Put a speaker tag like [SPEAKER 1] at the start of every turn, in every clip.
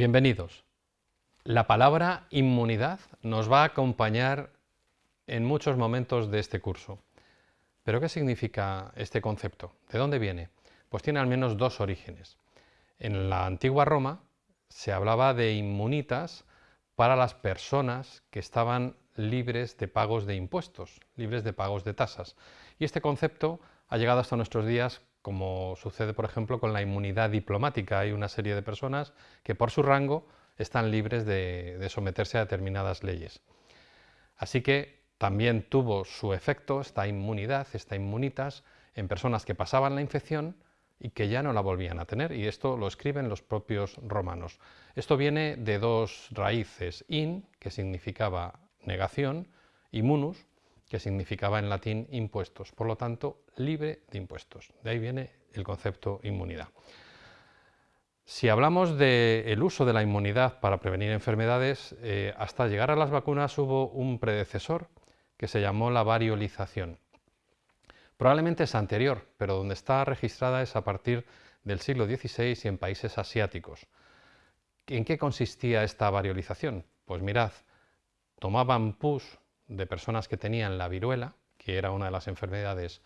[SPEAKER 1] Bienvenidos. La palabra inmunidad nos va a acompañar en muchos momentos de este curso. ¿Pero qué significa este concepto? ¿De dónde viene? Pues tiene al menos dos orígenes. En la antigua Roma se hablaba de inmunitas para las personas que estaban libres de pagos de impuestos, libres de pagos de tasas. Y este concepto ha llegado hasta nuestros días como sucede por ejemplo con la inmunidad diplomática. Hay una serie de personas que por su rango están libres de, someterse a determinadas leyes. Así que también tuvo su efecto esta inmunidad, esta inmunitas, en personas que pasaban la infección y que ya no la volvían a tener, y esto lo escriben los propios romanos. Esto viene de dos raíces, in, que significaba negación, y munus, que significaba en latín impuestos, por lo tanto, libre de impuestos. De ahí viene el concepto inmunidad. Si hablamos del uso de la inmunidad para prevenir enfermedades, eh, hasta llegar a las vacunas hubo un predecesor que se llamó la variolización. Probablemente es anterior, pero donde está registrada es a partir del siglo XVI y en países asiáticos. ¿En qué consistía esta variolización? Pues mirad, tomaban pus de personas que tenían la viruela, que era una de las enfermedades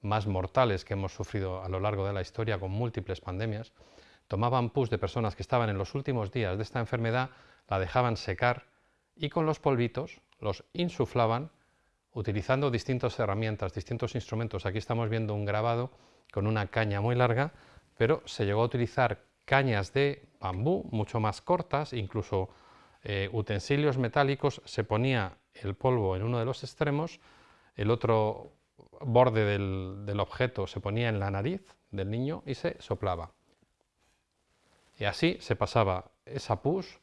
[SPEAKER 1] más mortales que hemos sufrido a lo largo de la historia con múltiples pandemias, tomaban pus de personas que estaban en los últimos días de esta enfermedad, la dejaban secar y con los polvitos los insuflaban utilizando distintas herramientas, distintos instrumentos. Aquí estamos viendo un grabado con una caña muy larga, pero se llegó a utilizar cañas de bambú mucho más cortas, incluso eh, utensilios metálicos, se ponía el polvo en uno de los extremos, el otro borde del, objeto se ponía en la nariz del niño y se soplaba. Y así se pasaba esa pus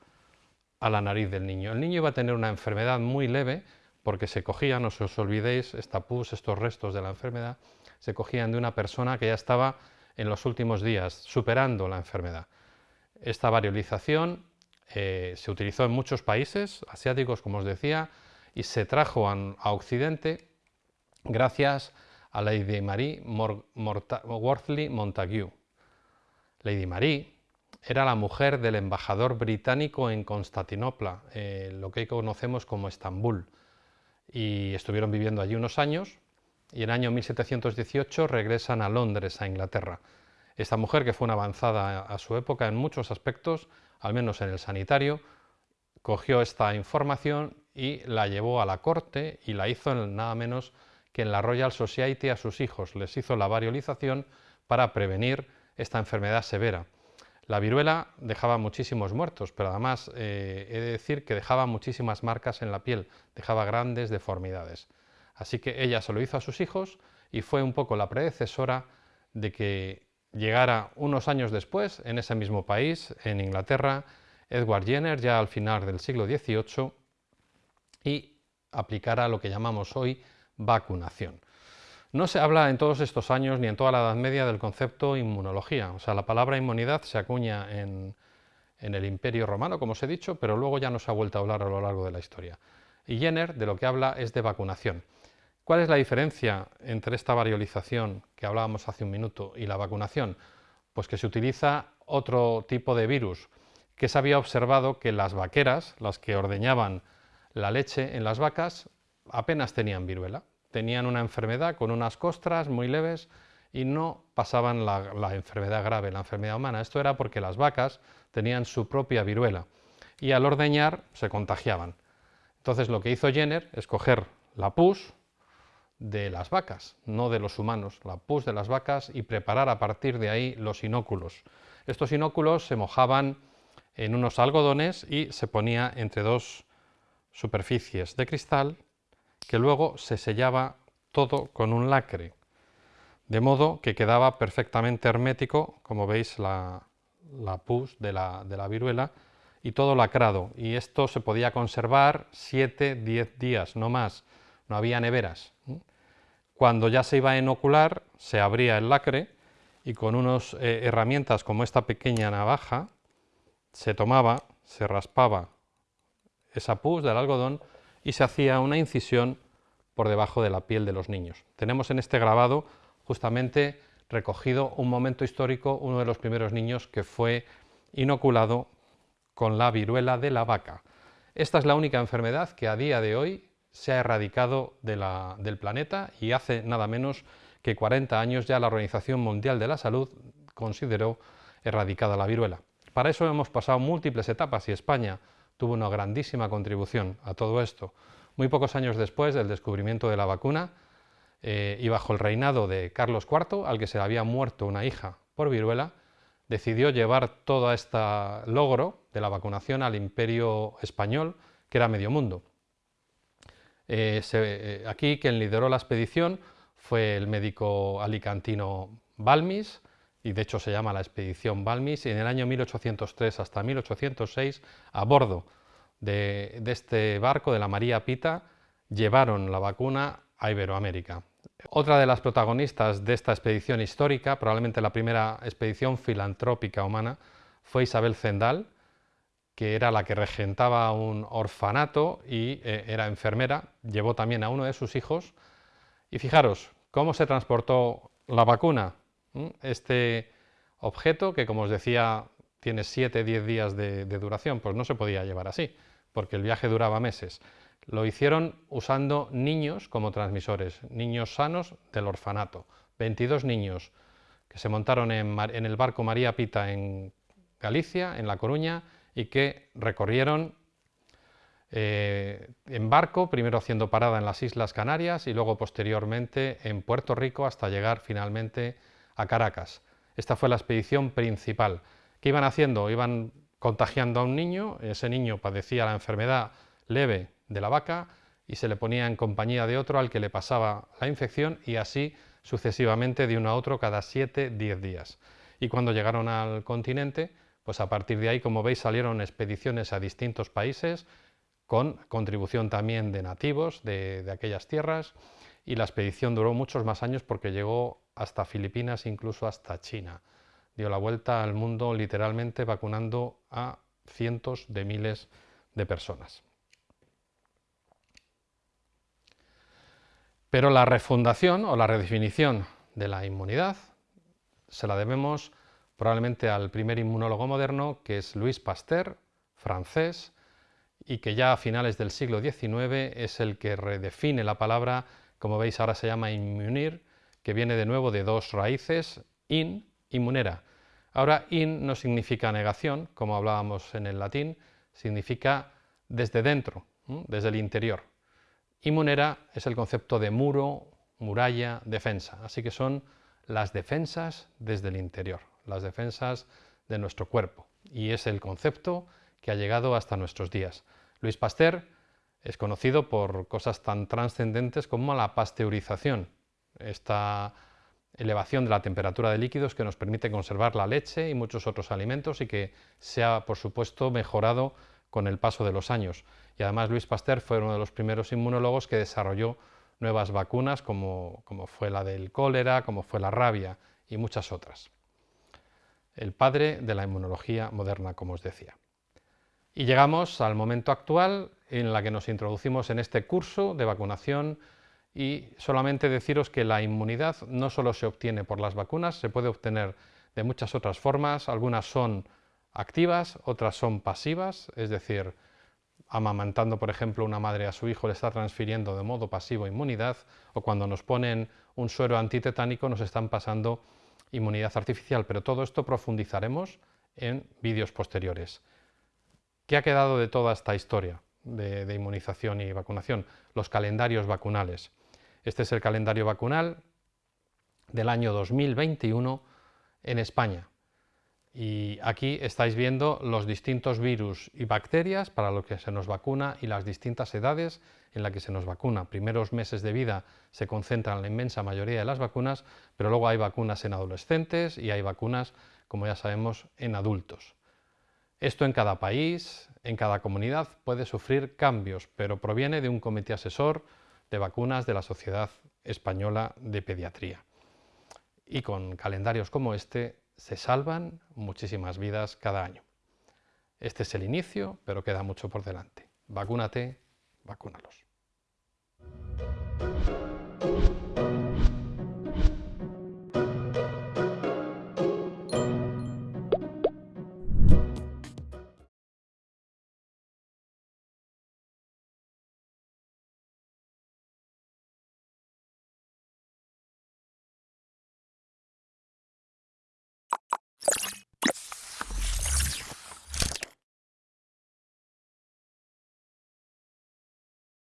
[SPEAKER 1] a la nariz del niño. El niño iba a tener una enfermedad muy leve porque se cogían, no os olvidéis, esta pus, estos restos de la enfermedad, se cogían de una persona que ya estaba en los últimos días superando la enfermedad. Esta variolización eh, se utilizó en muchos países asiáticos, como os decía, y se trajo a, Occidente gracias a Lady Marie Wortley Montague. Lady Marie era la mujer del embajador británico en Constantinopla, eh, lo que conocemos como Estambul, y estuvieron viviendo allí unos años, y en el año 1718 regresan a Londres, a Inglaterra. Esta mujer, que fue una avanzada a su época en muchos aspectos, al menos en el sanitario, cogió esta información y la llevó a la corte y la hizo en nada menos que en la Royal Society a sus hijos. Les hizo la variolización para prevenir esta enfermedad severa. La viruela dejaba muchísimos muertos, pero además eh, he de decir que dejaba muchísimas marcas en la piel, dejaba grandes deformidades. Así que ella se lo hizo a sus hijos y fue un poco la predecesora de que llegara unos años después, en ese mismo país, en Inglaterra, Edward Jenner, ya al final del siglo XVIII, y aplicara lo que llamamos hoy vacunación. No se habla en todos estos años ni en toda la Edad Media del concepto inmunología, o sea, la palabra inmunidad se acuña en, en el Imperio Romano, como os he dicho, pero luego ya no se ha vuelto a hablar a lo largo de la historia. Y Jenner de lo que habla es de vacunación. ¿Cuál es la diferencia entre esta variolización que hablábamos hace un minuto y la vacunación? Pues que se utiliza otro tipo de virus, que se había observado que las vaqueras, las que ordeñaban la leche en las vacas, apenas tenían viruela. Tenían una enfermedad con unas costras muy leves y no pasaban la, enfermedad grave, la enfermedad humana. Esto era porque las vacas tenían su propia viruela y al ordeñar se contagiaban. Entonces lo que hizo Jenner es coger la pus de las vacas, no de los humanos, la pus de las vacas y preparar a partir de ahí los inóculos. Estos inóculos se mojaban en unos algodones y se ponía entre dos superficies de cristal que luego se sellaba todo con un lacre, de modo que quedaba perfectamente hermético, como veis la, pus de la, viruela, y todo lacrado, y esto se podía conservar 7-10 días, no más, no había neveras. Cuando ya se iba a inocular, se abría el lacre y con unas eh, herramientas como esta pequeña navaja, se tomaba, se raspaba esa pus del algodón y se hacía una incisión por debajo de la piel de los niños. Tenemos en este grabado justamente recogido un momento histórico, uno de los primeros niños que fue inoculado con la viruela de la vaca. Esta es la única enfermedad que a día de hoy se ha erradicado del planeta y hace nada menos que 40 años ya la Organización Mundial de la Salud consideró erradicada la viruela. Para eso hemos pasado múltiples etapas y España tuvo una grandísima contribución a todo esto. Muy pocos años después del descubrimiento de la vacuna eh, y bajo el reinado de Carlos IV, al que se le había muerto una hija por viruela, decidió llevar todo este logro de la vacunación al imperio español, que era medio mundo. Eh, eh, aquí quien lideró la expedición fue el médico alicantino Balmis, y de hecho se llama la expedición Balmis, y en el año 1803 hasta 1806, a bordo de, este barco, de la María Pita, llevaron la vacuna a Iberoamérica. Otra de las protagonistas de esta expedición histórica, probablemente la primera expedición filantrópica humana, fue Isabel Zendal, que era la que regentaba un orfanato y eh, era enfermera, llevó también a uno de sus hijos. Y fijaros, ¿cómo se transportó la vacuna? Este objeto, que como os decía tiene 7-10 días de, duración, pues no se podía llevar así, porque el viaje duraba meses. Lo hicieron usando niños como transmisores, niños sanos del orfanato. 22 niños que se montaron en, el barco María Pita en Galicia, en La Coruña, y que recorrieron eh, en barco, primero haciendo parada en las Islas Canarias y luego posteriormente en Puerto Rico hasta llegar finalmente Caracas. Esta fue la expedición principal. ¿Qué iban haciendo? Iban contagiando a un niño, ese niño padecía la enfermedad leve de la vaca y se le ponía en compañía de otro al que le pasaba la infección y así sucesivamente de uno a otro cada 7-10 días. Y cuando llegaron al continente, pues a partir de ahí, como veis, salieron expediciones a distintos países con contribución también de nativos de, de aquellas tierras y la expedición duró muchos más años porque llegó hasta Filipinas, incluso hasta China. Dio la vuelta al mundo literalmente vacunando a cientos de miles de personas. Pero la refundación o la redefinición de la inmunidad se la debemos probablemente al primer inmunólogo moderno, que es Louis Pasteur, francés, y que ya a finales del siglo XIX es el que redefine la palabra, como veis ahora se llama inmunir, que viene de nuevo de dos raíces, in, inmunera. Ahora in no significa negación, como hablábamos en el latín, significa desde dentro, desde el interior. Inmunera es el concepto de muro, muralla, defensa, así que son las defensas desde el interior, las defensas de nuestro cuerpo, y es el concepto que ha llegado hasta nuestros días. Luis Pasteur es conocido por cosas tan trascendentes como la pasteurización, esta elevación de la temperatura de líquidos que nos permite conservar la leche y muchos otros alimentos y que se ha, por supuesto, mejorado con el paso de los años. Y además Luis Pasteur fue uno de los primeros inmunólogos que desarrolló nuevas vacunas como, como fue la del cólera, como fue la rabia y muchas otras. El padre de la inmunología moderna, como os decía. Y llegamos al momento actual en la que nos introducimos en este curso de vacunación y solamente deciros que la inmunidad no solo se obtiene por las vacunas, se puede obtener de muchas otras formas, algunas son activas, otras son pasivas, es decir, amamantando, por ejemplo, una madre a su hijo le está transfiriendo de modo pasivo inmunidad, o cuando nos ponen un suero antitetánico nos están pasando inmunidad artificial, pero todo esto profundizaremos en vídeos posteriores. ¿Qué ha quedado de toda esta historia de, inmunización y vacunación? Los calendarios vacunales. Este es el calendario vacunal del año 2021 en España. Y aquí estáis viendo los distintos virus y bacterias para los que se nos vacuna y las distintas edades en las que se nos vacuna. Primeros meses de vida se concentran la inmensa mayoría de las vacunas, pero luego hay vacunas en adolescentes y hay vacunas, como ya sabemos, en adultos. Esto en cada país, en cada comunidad puede sufrir cambios, pero proviene de un comité asesor de vacunas de la Sociedad Española de Pediatría. Y con calendarios como este se salvan muchísimas vidas cada año. Este es el inicio, pero queda mucho por delante. Vacúnate, vacúnalos.